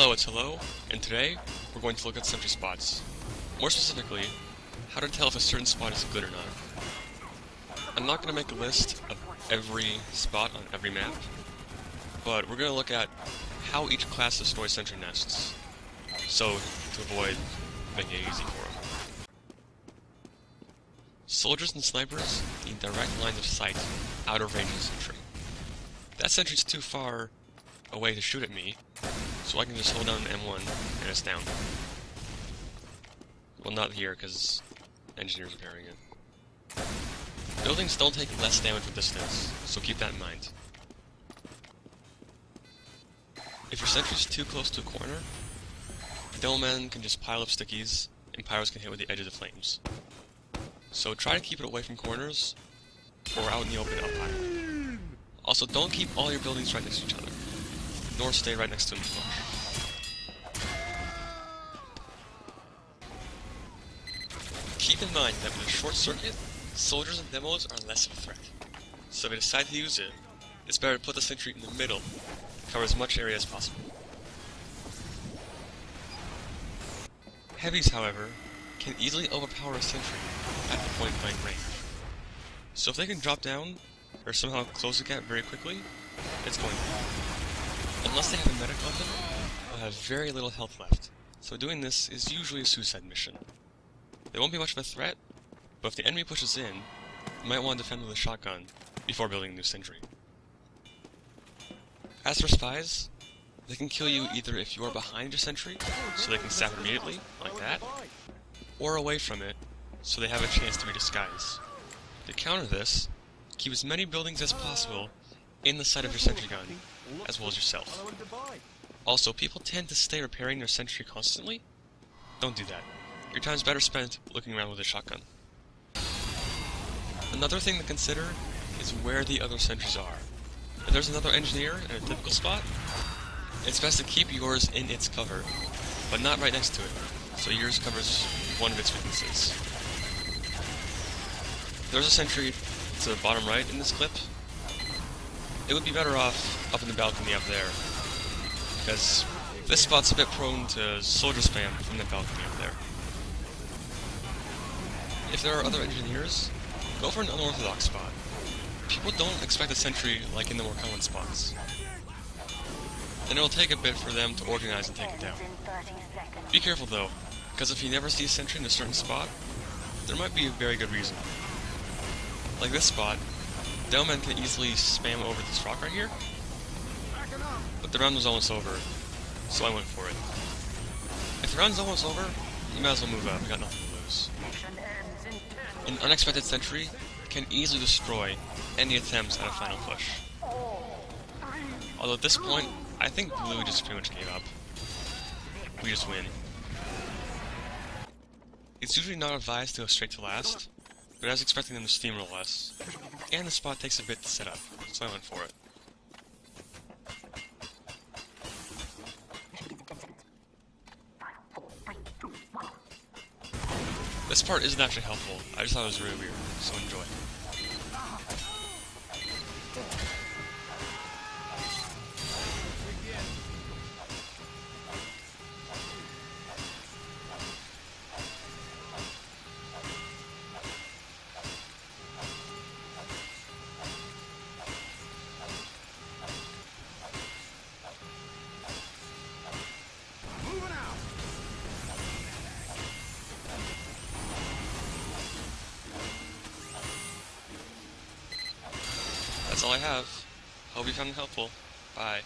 Hello, it's Hello, and today we're going to look at sentry spots. More specifically, how to tell if a certain spot is good or not. I'm not going to make a list of every spot on every map, but we're going to look at how each class destroys sentry nests, so to avoid making it easy for them. Soldiers and snipers need direct lines of sight out of range of sentry. That sentry's too far away to shoot at me, so I can just hold down M1 and it's down. Well, not here, because engineers are repairing it. Buildings don't take less damage with distance, so keep that in mind. If your sentry's too close to a corner, Demomen can just pile up stickies, and pyros can hit with the edge of the flames. So try to keep it away from corners, or out in the open up high. Also, don't keep all your buildings right next to each other nor stay right next to him Keep in mind that with a short circuit, soldiers and demos are less of a threat. So if you decide to use it, it's better to put the sentry in the middle, cover as much area as possible. Heavies, however, can easily overpower a sentry at the point blank range. So if they can drop down, or somehow close the gap very quickly, it's going to Unless they have a medic weapon, they'll have very little health left, so doing this is usually a suicide mission. They won't be much of a threat, but if the enemy pushes in, you might want to defend with a shotgun before building a new sentry. As for spies, they can kill you either if you are behind your sentry, so they can stab immediately, like that, or away from it, so they have a chance to be disguised. To counter this, keep as many buildings as possible in the sight of your sentry gun, as well as yourself. Also, people tend to stay repairing their sentry constantly. Don't do that. Your time's better spent looking around with a shotgun. Another thing to consider is where the other sentries are. If there's another engineer in a typical spot, it's best to keep yours in its cover, but not right next to it, so yours covers one of its weaknesses. There's a sentry to the bottom right in this clip, it would be better off up in the balcony up there. Because this spot's a bit prone to soldier spam from the balcony up there. If there are other engineers, go for an unorthodox spot. People don't expect a sentry like in the more common spots. And it'll take a bit for them to organize and take it down. Be careful though, because if you never see a sentry in a certain spot, there might be a very good reason. Like this spot, Demomen can easily spam over this rock right here. But the round was almost over, so I went for it. If the round's almost over, you might as well move out, we got nothing to lose. An unexpected sentry can easily destroy any attempts at a final push. Although at this point, I think blue just pretty much gave up. We just win. It's usually not advised to go straight to last, but I was expecting them to steamroll us. And the spot takes a bit to set up, so I went for it. This part isn't actually helpful, I just thought it was really weird, so enjoy. That's all I have. Hope you found it helpful. Bye.